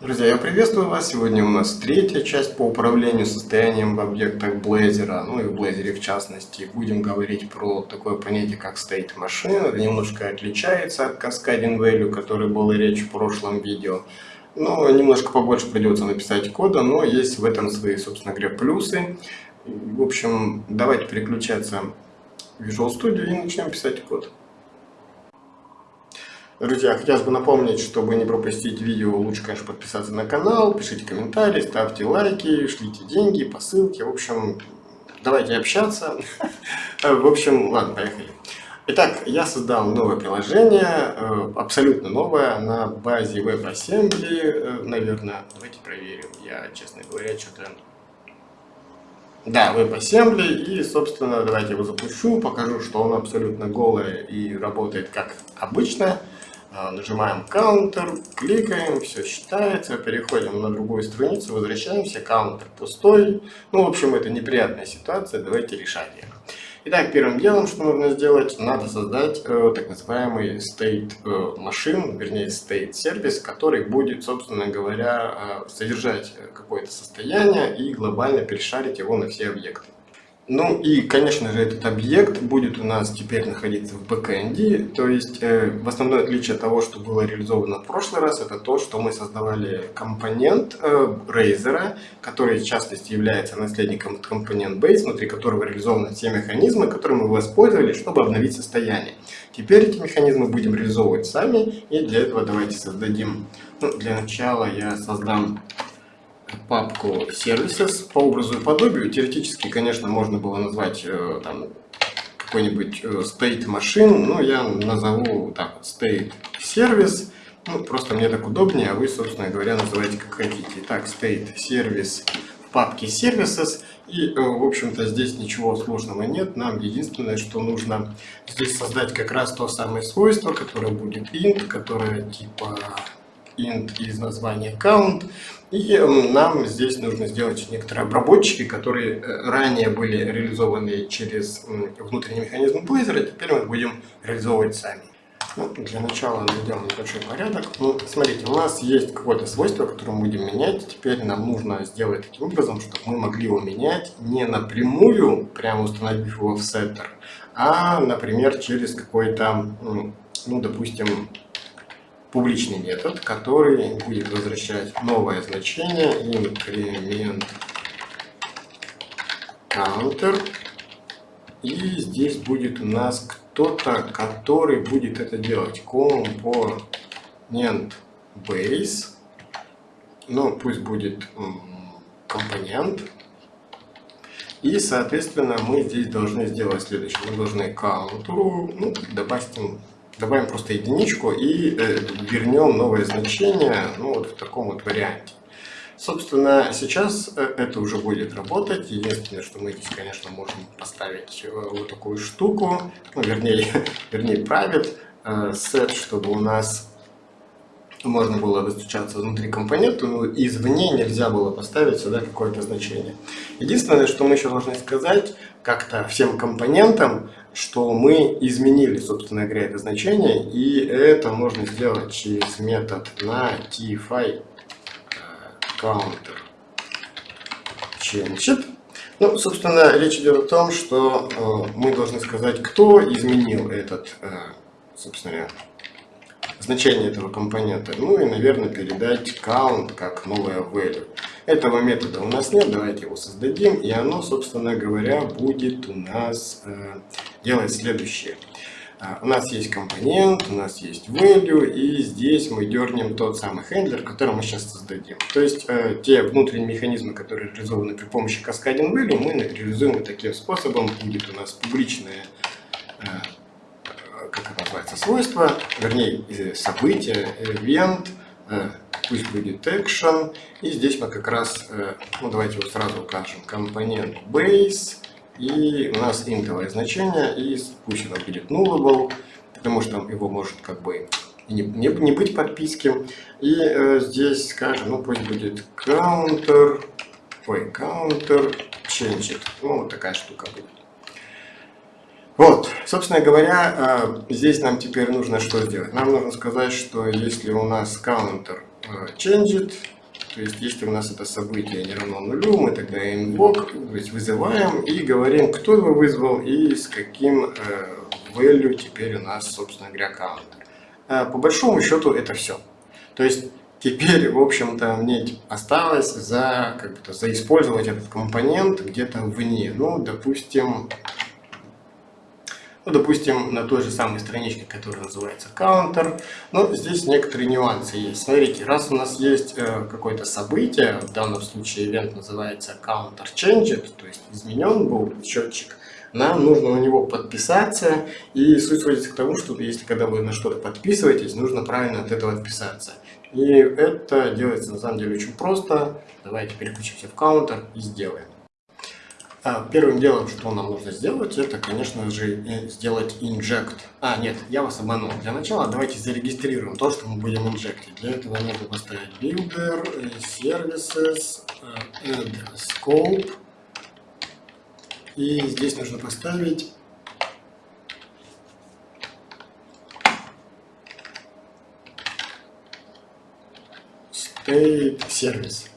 Друзья, я приветствую вас. Сегодня у нас третья часть по управлению состоянием в объектах Blazor, ну и в Blazor в частности. Будем говорить про такое понятие, как state machine. Это немножко отличается от cascading value, который был речь в прошлом видео. Но немножко побольше придется написать кода, но есть в этом свои, собственно говоря, плюсы. В общем, давайте переключаться в Visual Studio и начнем писать код. Друзья, хотелось бы напомнить, чтобы не пропустить видео, лучше, конечно, подписаться на канал, пишите комментарии, ставьте лайки, шлите деньги, посылки. В общем, давайте общаться. В общем, ладно, поехали. Итак, я создал новое приложение, э, абсолютно новое, на базе WebAssembly, э, наверное. Давайте проверим. Я, честно говоря, что-то... Да, WebAssembly, и, собственно, давайте его запущу, покажу, что он абсолютно голый и работает как обычно. А, нажимаем Counter, кликаем, все считается, переходим на другую страницу, возвращаемся, Counter пустой. Ну, в общем, это неприятная ситуация, давайте решать ее. Итак, первым делом, что нужно сделать, надо создать э, так называемый state э, машин, вернее state сервис, который будет, собственно говоря, э, содержать какое-то состояние и глобально перешарить его на все объекты. Ну и, конечно же, этот объект будет у нас теперь находиться в бэкэнде, то есть э, в основное отличие от того, что было реализовано в прошлый раз, это то, что мы создавали компонент э, Razer, который в частности является наследником компонент Base, внутри которого реализованы все механизмы, которые мы воспользовались, чтобы обновить состояние. Теперь эти механизмы будем реализовывать сами, и для этого давайте создадим, ну, для начала я создам папку services по образу и подобию. Теоретически, конечно, можно было назвать э, там какой-нибудь э, state machine, но я назову так state service. Ну, просто мне так удобнее, а вы, собственно говоря, называйте как хотите. Итак, state service в папке services. И, э, в общем-то, здесь ничего сложного нет. Нам единственное, что нужно здесь создать как раз то самое свойство, которое будет int, которое типа int из названия count. И эм, нам здесь нужно сделать некоторые обработчики, которые э, ранее были реализованы через внутренний механизм Blazor, а теперь мы будем реализовывать сами. Ну, для начала наведем небольшой порядок. Ну, смотрите, у нас есть какое-то свойство, которое мы будем менять. Теперь нам нужно сделать таким образом, чтобы мы могли его менять не напрямую, прямо установив его в сеттер, а, например, через какой-то, ну, допустим, публичный метод, который будет возвращать новое значение increment counter. И здесь будет у нас кто-то, который будет это делать. Component base. Ну, пусть будет компонент. И, соответственно, мы здесь должны сделать следующее. Мы должны counter, ну, допустим, добавим просто единичку и э, вернем новое значение ну, вот в таком вот варианте. Собственно, сейчас э, это уже будет работать. Единственное, что мы здесь, конечно, можем поставить э, вот такую штуку, ну, вернее, вернее, private set, чтобы у нас можно было достучаться внутри компонента, но извне нельзя было поставить сюда какое-то значение. Единственное, что мы еще должны сказать как-то всем компонентам, что мы изменили, собственно говоря, это значение, и это можно сделать через метод на tfy counter changed. Ну, собственно, речь идет о том, что э, мы должны сказать, кто изменил этот, э, собственно говоря, значение этого компонента. Ну и, наверное, передать count как новое value. Этого метода у нас нет, давайте его создадим, и оно, собственно говоря, будет у нас э, делать следующее. Uh, у нас есть компонент, у нас есть value, и здесь мы дернем тот самый хендлер, который мы сейчас создадим. То есть э, те внутренние механизмы, которые реализованы при помощи cascading value, мы реализуем вот таким способом. Будет у нас публичная э, как это называется, свойство, вернее, событие, event, э, пусть будет action, и здесь мы как раз, э, ну давайте вот сразу укажем компонент base, и у нас интовое значение, и пусть оно будет nullable, потому что его может как бы не, не, не быть подписки. И э, здесь скажем, ну пусть будет counter, ой, counter changed. Ну, вот такая штука будет. Вот, собственно говоря, э, здесь нам теперь нужно что сделать? Нам нужно сказать, что если у нас counter changed, то есть если у нас это событие не равно нулю, мы тогда invoke, то есть вызываем и говорим, кто его вызвал и с каким value теперь у нас, собственно говоря, counter. По большому счету это все. То есть Теперь, в общем-то, мне осталось за, как бы, заиспользовать этот компонент где-то вне. Ну, допустим, ну, допустим, на той же самой страничке, которая называется counter. Но здесь некоторые нюансы есть. Смотрите, раз у нас есть э, какое-то событие, в данном случае event называется counter changed, то есть изменен был счетчик, нам нужно на него подписаться. И суть сводится к тому, что если когда вы на что-то подписываетесь, нужно правильно от этого отписаться. И это делается на самом деле очень просто. Давайте переключимся в каунтер и сделаем. А, первым делом, что нам нужно сделать, это, конечно же, сделать inject. А, нет, я вас обманул. Для начала давайте зарегистрируем то, что мы будем инжектить. Для этого нужно поставить builder, services, add scope. И здесь нужно поставить state сервис.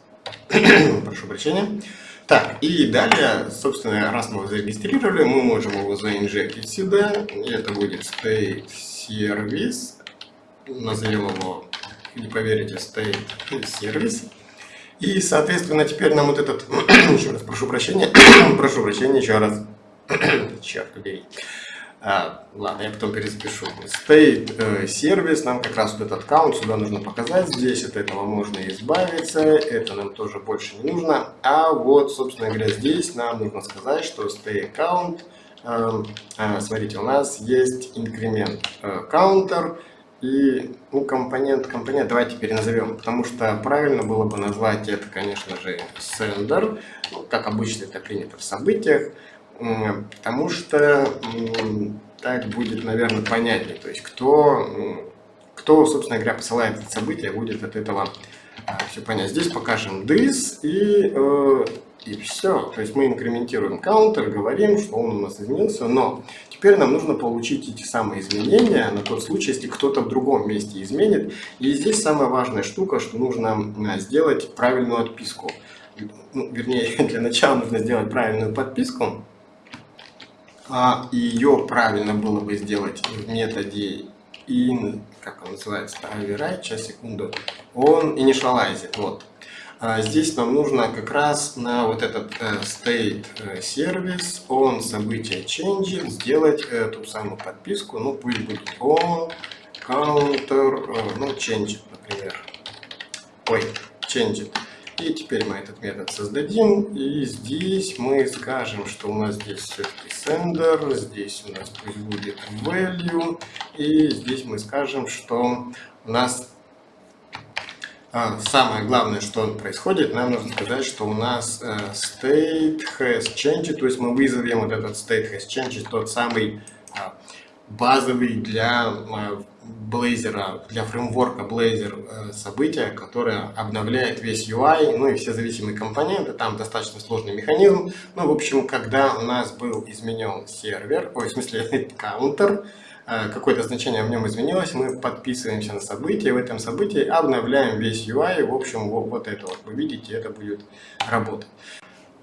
Прошу прощения. Так, и далее, собственно, раз мы его зарегистрировали, мы можем его заинжектить сюда. И это будет state service. Назовем его, не поверите, state service. И, соответственно, теперь нам вот этот, еще раз прошу прощения, прошу прощения еще раз, черт побери. А, ладно, я потом перезапишу. State э, сервис, нам как раз вот этот аккаунт сюда нужно показать. Здесь от этого можно избавиться, это нам тоже больше не нужно. А вот, собственно говоря, здесь нам нужно сказать, что state account, э, э, смотрите, у нас есть инкремент э, counter и ну, компонент, компонент давайте переназовем, потому что правильно было бы назвать это, конечно же, sender, ну, как обычно это принято в событиях потому что так будет, наверное, понятнее. То есть, кто, кто собственно говоря, посылает это событие, будет от этого а, все понять. Здесь покажем this и, э, и все. То есть, мы инкрементируем counter, говорим, что он у нас изменился, но теперь нам нужно получить эти самые изменения на тот случай, если кто-то в другом месте изменит. И здесь самая важная штука, что нужно сделать правильную отписку. Ну, вернее, для начала нужно сделать правильную подписку а ее правильно было бы сделать в методе in, как он называется, override, сейчас, секунду, он initialized, вот. А здесь нам нужно как раз на вот этот uh, state сервис, он событие change, сделать эту самую подписку, ну пусть будет on counter, uh, ну change, например, ой, change. И теперь мы этот метод создадим. И здесь мы скажем, что у нас здесь все-таки sender, здесь у нас пусть будет value. И здесь мы скажем, что у нас а, самое главное, что происходит, нам нужно сказать, что у нас э, state has changed, то есть мы вызовем вот этот state has changed, тот самый а, базовый для Blazor, для фреймворка Blazor э, события, которое обновляет весь UI, ну и все зависимые компоненты, там достаточно сложный механизм. Ну, в общем, когда у нас был изменен сервер, ой, в смысле, каунтер, э, какое-то значение в нем изменилось, мы подписываемся на событие, в этом событии обновляем весь UI, в общем, вот, вот это вот, вы видите, это будет работать.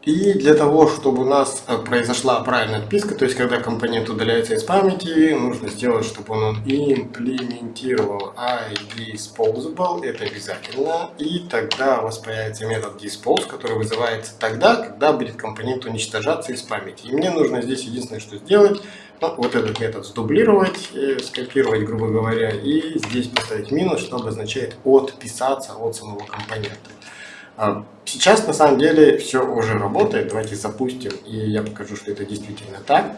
И для того, чтобы у нас э, произошла правильная отписка, то есть когда компонент удаляется из памяти, нужно сделать, чтобы он имплементировал iDisposable, это обязательно, и тогда у вас появится метод dispose, который вызывается тогда, когда будет компонент уничтожаться из памяти. И мне нужно здесь единственное, что сделать, ну, вот этот метод сдублировать, э, скопировать, грубо говоря, и здесь поставить минус, что обозначает отписаться от самого компонента. А, сейчас на самом деле все уже работает. Давайте запустим, и я покажу, что это действительно так.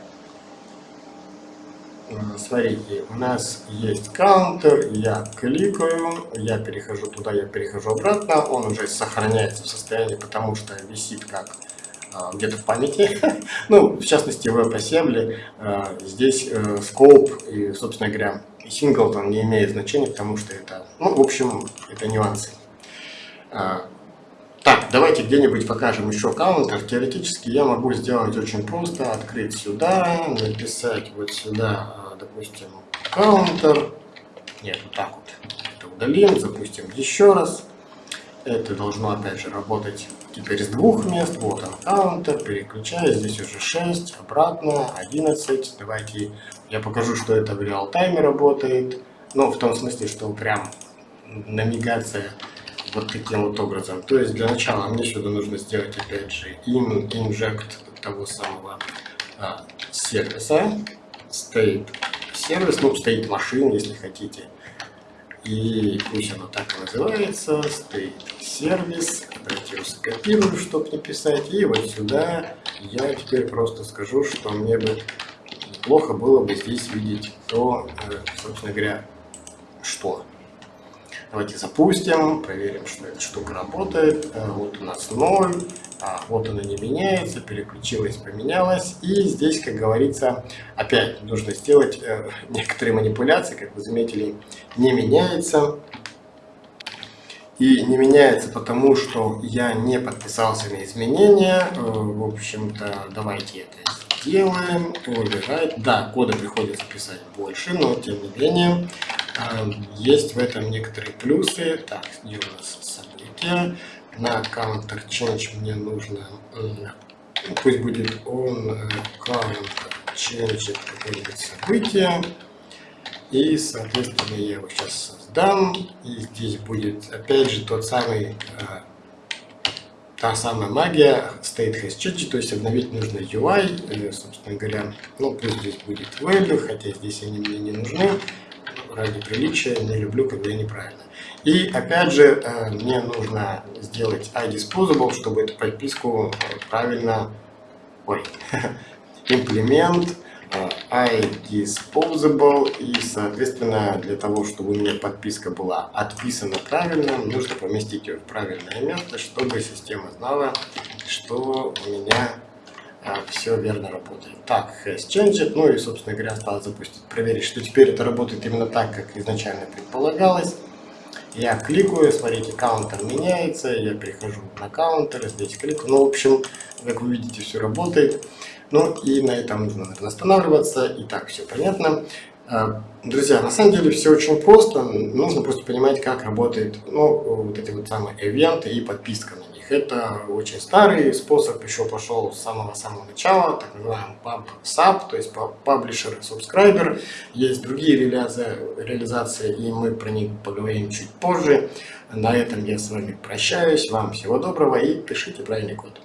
А, смотрите, у нас есть каунтер, я кликаю, я перехожу туда, я перехожу обратно, он уже сохраняется в состоянии, потому что висит как а, где-то в памяти. ну, в частности, в WebAssembly здесь э, scope и, собственно говоря, singleton не имеет значения, потому что это, ну, в общем, это нюансы. Так, давайте где-нибудь покажем еще каунтер. Теоретически я могу сделать очень просто. Открыть сюда, написать вот сюда, а, допустим, каунтер. Нет, вот так вот. это удалим, запустим еще раз. Это должно опять же работать теперь с двух мест. Вот он каунтер, переключаю, здесь уже 6, обратно 11. Давайте я покажу, что это в реал-тайме работает. Ну, в том смысле, что прям навигация вот таким вот образом. То есть для начала мне сюда нужно сделать опять же inject того самого а, сервиса, state сервис, ну state машин, если хотите. И пусть оно так и называется, state сервис. Его скопирую, чтобы не писать. И вот сюда я теперь просто скажу, что мне бы плохо было бы здесь видеть то, э, собственно говоря, что. Давайте запустим, проверим, что эта штука работает. Э, вот у нас 0, а вот она не меняется, переключилась, поменялась. И здесь, как говорится, опять нужно сделать э, некоторые манипуляции, как вы заметили, не меняется. И не меняется потому, что я не подписался на изменения. Э, в общем-то, давайте это сделаем. Выбирать. Да, кода приходится писать больше, но тем не менее есть в этом некоторые плюсы. Так, где у нас события? На counter change мне нужно, пусть будет э, counter change какое-нибудь событие. И, соответственно, я его сейчас создам. И здесь будет, опять же, тот самый, э, та самая магия state has changed, то есть обновить нужно UI, э, собственно говоря. Ну, пусть здесь будет value, хотя здесь они мне не нужны ради приличия, не люблю, когда неправильно. И опять же, э, мне нужно сделать iDisposable, чтобы эту подписку э, правильно, ой, имплемент э, iDisposable и, соответственно, для того, чтобы у меня подписка была отписана правильно, нужно поместить ее в правильное место, чтобы система знала, что у меня все верно работает. Так, has changed, ну и, собственно говоря, осталось запустить, проверить, что теперь это работает именно так, как изначально предполагалось. Я кликаю, смотрите, каунтер меняется, я перехожу на каунтер, здесь кликаю. Ну, в общем, как вы видите, все работает. Ну и на этом нужно наверное, останавливаться. Итак, все понятно. А, друзья, на самом деле все очень просто. Нужно просто понимать, как работает ну, вот эти вот самые ивенты и подписка на. Это очень старый способ, еще пошел с самого-самого начала, так называемый PubSub, то есть Publisher Subscriber. Есть другие реализации, и мы про них поговорим чуть позже. На этом я с вами прощаюсь. Вам всего доброго и пишите правильный код.